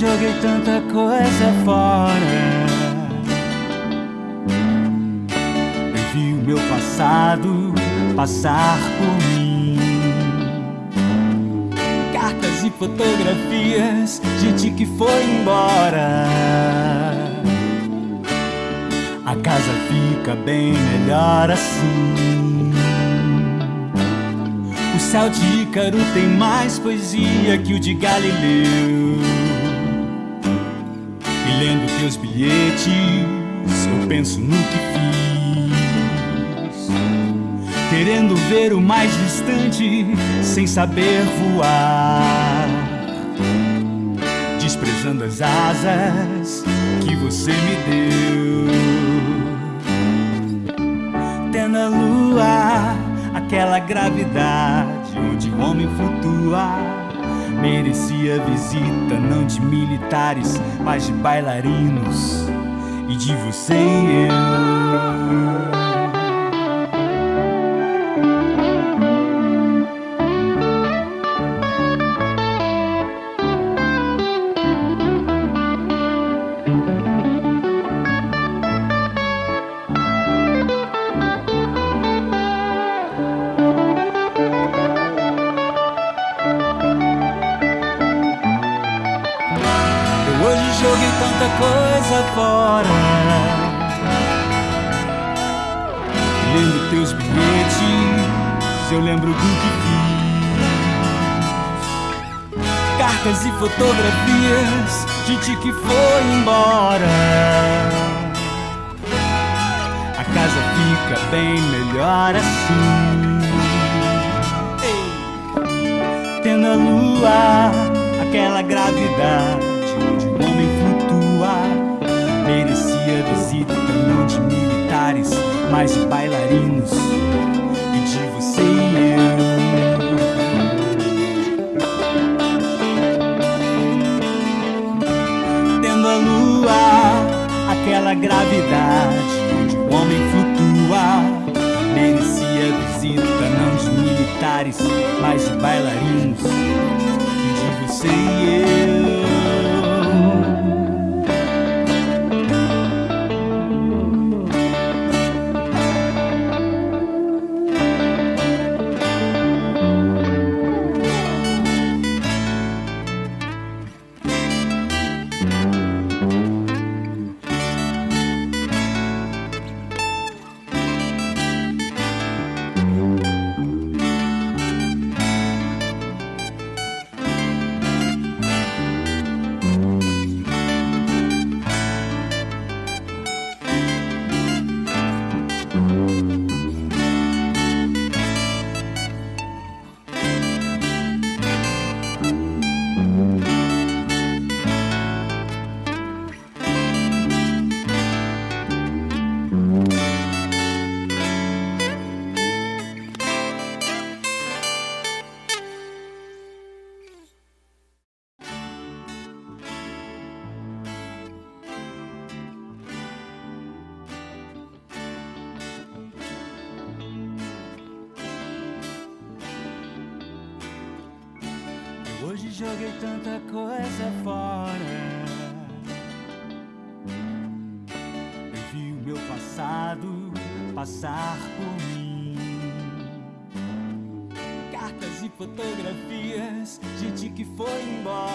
joguei tanta coisa fora. Eu vi o meu passado passar por mim. Cartas e fotografias, gente que foi embora. A casa fica bem melhor assim. O céu de Ícaro tem mais poesia que o de Galileu. E lendo teus bilhetes, eu penso no que fiz. Querendo ver o mais distante, sem saber voar. Desprezando as asas que você me deu. Tendo a lua, aquela gravidade onde o homem flutua. Merecia visita não de militares, mas de bailarinos e de você e eu. Joguei tanta coisa fora. Lendo teus bilhetes, eu lembro do que fiz. Cartas e fotografias, gente que foi embora. A casa fica bem melhor assim. Ei. Tendo a lua, aquela gravidade onde o homem. Merecia visita não de militares, mas de bailarinos e de você e eu. Tendo a lua, aquela gravidade onde o homem flutua. Merecia visita não de militares, mas de bailarinos e de você e hoje joguei tanta coisa fora. Eu vi o meu passado passar por mim. Cartas e fotografias, gente que foi embora.